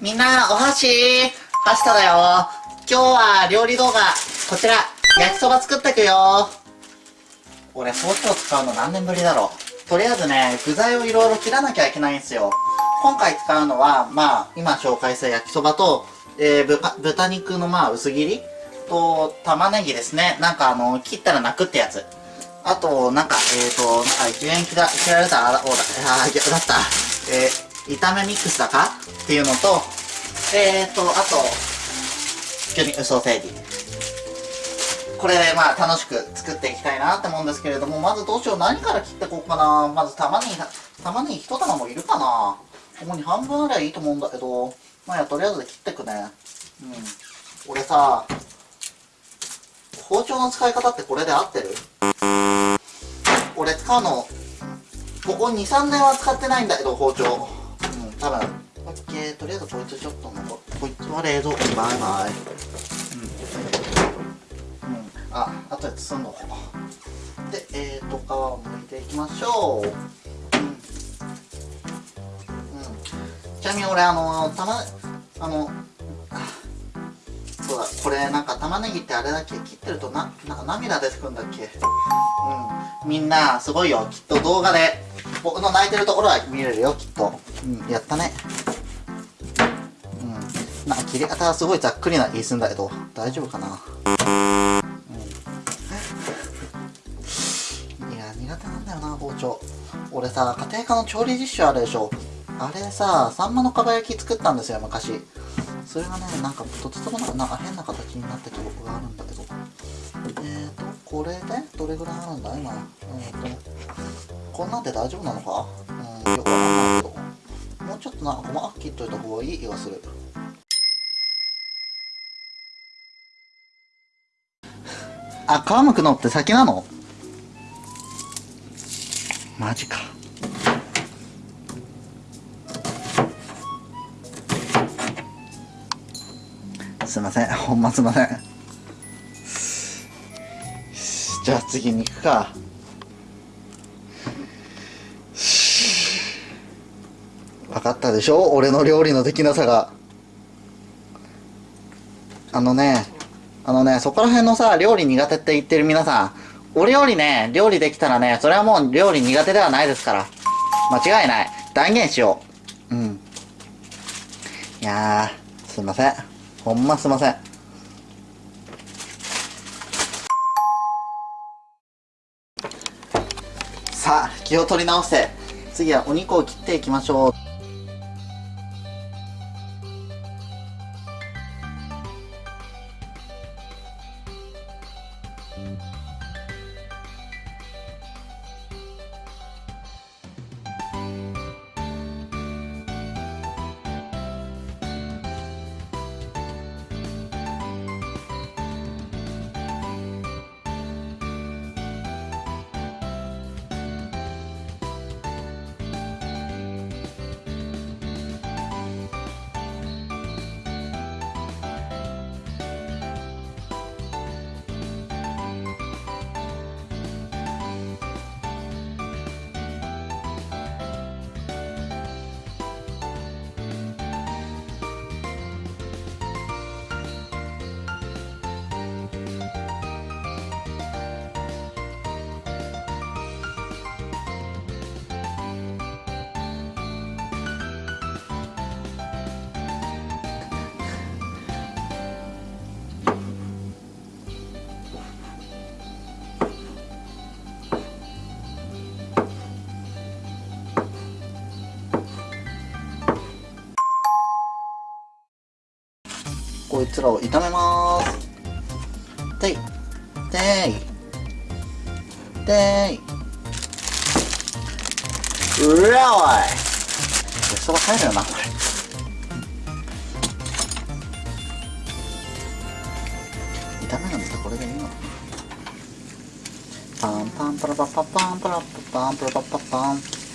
みんな、お箸パスタだよ今日は料理動画、こちら、焼きそば作ってくよ俺、ソースを使うの何年ぶりだろう。とりあえずね、具材をいろいろ切らなきゃいけないんですよ。今回使うのは、まあ、今紹介した焼きそばと、えー、豚肉のまあ、薄切りと、玉ねぎですね。なんかあの、切ったら泣くってやつ。あと、なんか、えーと、なんか、1円切ら切られた、あ、おら、あ、だった。えー炒めミックスだかっていうのと、えーと、あと、魚肉ソーセージ。これで、まあ、楽しく作っていきたいなって思うんですけれども、まずどうしよう、何から切っていこうかな。まず玉ねぎ、玉ねぎ一玉もいるかな。ここに半分あればいいと思うんだけど、まあや、とりあえず切ってくね。うん。俺さ、包丁の使い方ってこれで合ってる？俺使うの、ここ2、3年は使ってないんだけど、包丁。たら、オッケー、とりあえずこいつちょっと残って、こいつは冷蔵庫にバイバイ。うん。うん。あ、あとで包んどこう。で、えっ、ー、と、皮を剥いていきましょう。うん。うん、ちなみに俺、あの、たま、あの、そうだ、これなんか玉ねぎってあれだっけ切ってるとな、なんか涙出てくるんだっけうん。みんな、すごいよ。きっと動画で、僕の泣いてるところは見れるよ、きっと。うん、やったね。うん。な、切り方はすごいざっくりな言いすんだけど、大丈夫かな。うん、いや、苦手なんだよな、包丁。俺さ、家庭科の調理実習あるでしょ。あれさ、サンマのかば焼き作ったんですよ、昔。それがね、なんかとてつもなくな変な形になった記憶があるんだけど。えーと、これでどれぐらいあるんだ今。えーと、こんなんで大丈夫なのか？ちょっとな細かく切っといた方がいい気がする。あ皮むくのって先なの？マジか。すいません。ほんますいません。じゃあ次に行くか。分かったでしょ？俺の料理のできなさが。あのねあのねそこら辺のさ料理苦手って言ってる皆さん。俺よりね料理できたらねそれはもう料理苦手ではないですから。間違いない。断言しよう。うん。いやーすいません。ほんますいません。さあ気を取り直して。次はお肉を切っていきましょう。you こいつらを炒めまーす。でいでいでい。うらおい。で、そば入るよなこれ。炒めなんこれでいいの？パンパンパラパパパンパラパパンパラパパパ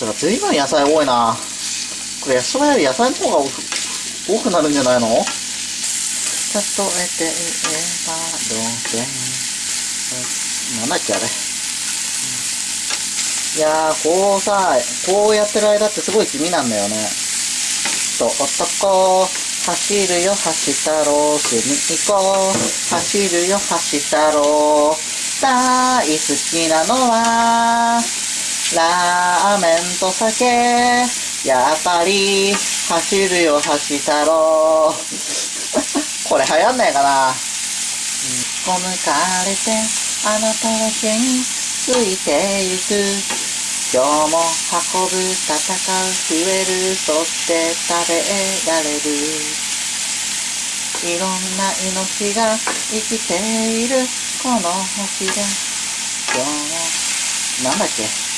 てか、ずいぶん野菜多いな。これ、焼きそばより野菜の方が多くなるんじゃないの？例えて言えば、どうせ。なんだっけ、あれ。いやー、こうさ、こうやってる間ってすごい地味なんだよね。と、男、走るよ、走ったろう、隅っこ、走るよ、走ったろう。大好きなのは、ラーメンと酒、やっぱり、走るよ、走ったろう。これ流行んないかなこむかれて、あなただけについてゆく。今日も運ぶ、戦う、増える、そして食べられる。いろんな命が生きている、この星で。今日も、なんだっけ？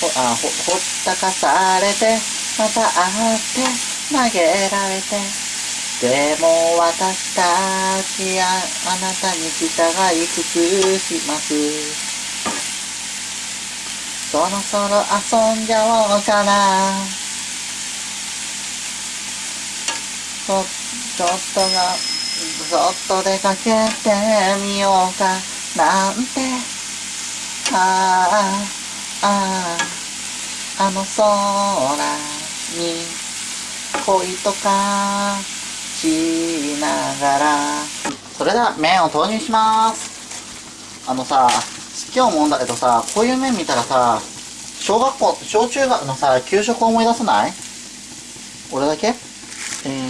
ほ、あ、ほ、ほったかされて、また会って、投げられて。でも私たちやあなたに従い尽くします。そろそろ遊んじゃおうかな。そ、ちょっとが、そっと出かけてみようかなんて。ああ、ああ、あの空に恋とかしながら。それでは麺を投入します。あのさ、今日思うんだけどさ、こういう麺見たらさ、小学校、小中学のさ、給食思い出さない？俺だけ？えー、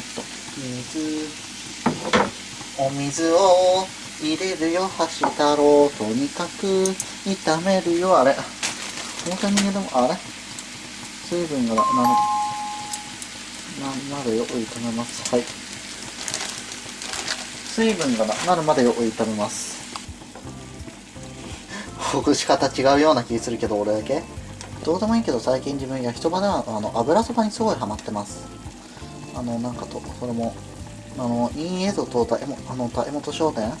っと、水、お水を入れるよ、箸太郎。とにかく炒めるよ、あれ。表に入れても、あれ？水分がなる、な、なるよ、炒めます。はい。水分がななるまでよく炒めます。ほぐし方違うような気するけど俺だけ？どうでもいいけど最近自分焼きそばではあの油そばにすごいハマってますあのなんかとそれもあの陰映像と大もあの大本商店？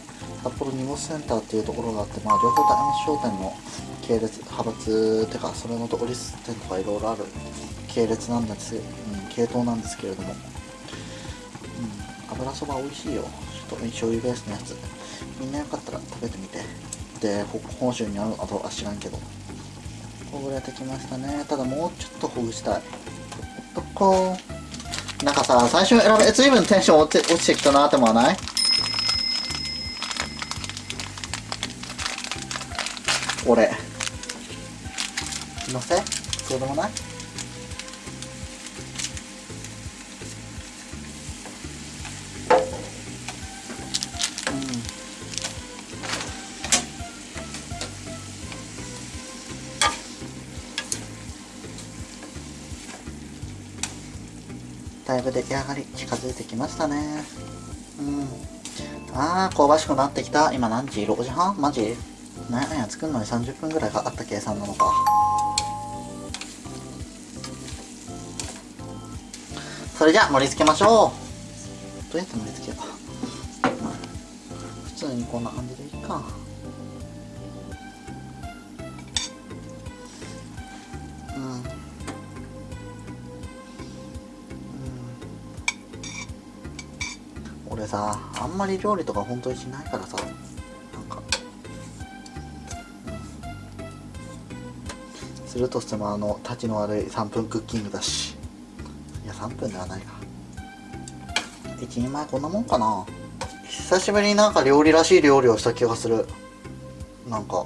札幌荷物センターっていうところがあってまあ両方大本商店の系列派閥てかそれのとこリス店とかいろいろある系列なんです、うん、系統なんですけれども、うん、油そば美味しいよ。ちょっと醤油ベースのやつ。みんなよかったら食べてみて。で本州にあるあとは知らんけど。ほぐれてきましたね。ただもうちょっとほぐしたい。どこなんかさ最初選べ随分テンション落ち落ちてきたなって思わない？俺のせ？そうでもない？だいぶ出来上がり近づいてきましたね。うん。あー香ばしくなってきた。今何時 ?6 時半？マジ？なんや作るのに30分ぐらいかかった計算なのか。それじゃあ盛り付けましょう。どうやって盛り付けよう、まあ普通にこんな感じでいいか。うん。俺さあんまり料理とか本当にしないからさ。するとしてもあの立ちの悪い3分クッキングだし。いや3分ではないか。1人前こんなもんかな。久しぶりになんか料理らしい料理をした気がする。なんか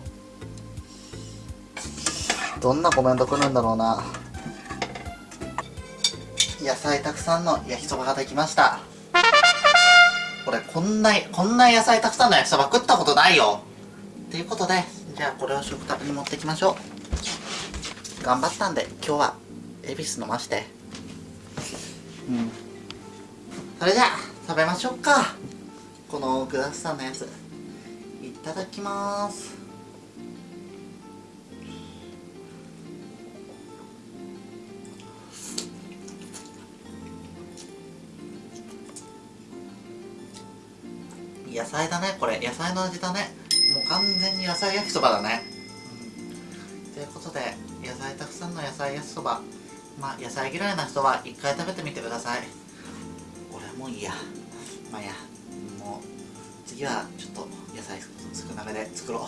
どんなコメント来るんだろうな。野菜たくさんの焼きそばができました。これこんなこんな野菜たくさんの焼きそば食ったことないよ。ということでじゃあこれを食卓に持っていきましょう。頑張ったんで今日は恵比寿飲まして。うん。それじゃあ食べましょうか。このグラスさんのやつ。いただきます。野菜だねこれ。野菜の味だね。もう完全に野菜焼きそばだね、うん、ということでの野菜焼きそば。まあ野菜嫌いな人は一回食べてみてください。俺はもういいや。まあいや。もう次はちょっと野菜少なめで作ろう。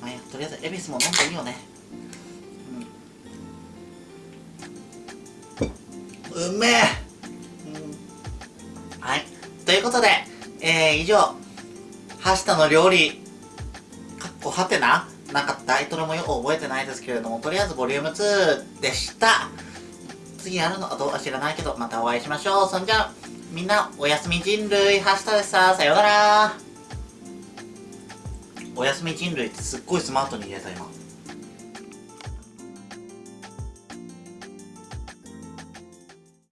まあいや。とりあえず恵比寿も飲んでいいよね。うん。うめえ、うん、はい。ということでえー、以上はしたの料理。かっこはてな。なんかタイトルもよく覚えてないですけれども、とりあえずボリューム2でした。次やるのかどうか知らないけど、またお会いしましょう。そんじゃ、みんな、おやすみ人類、はしたでさ、さようなら。おやすみ人類ってすっごいスマートに言えた今。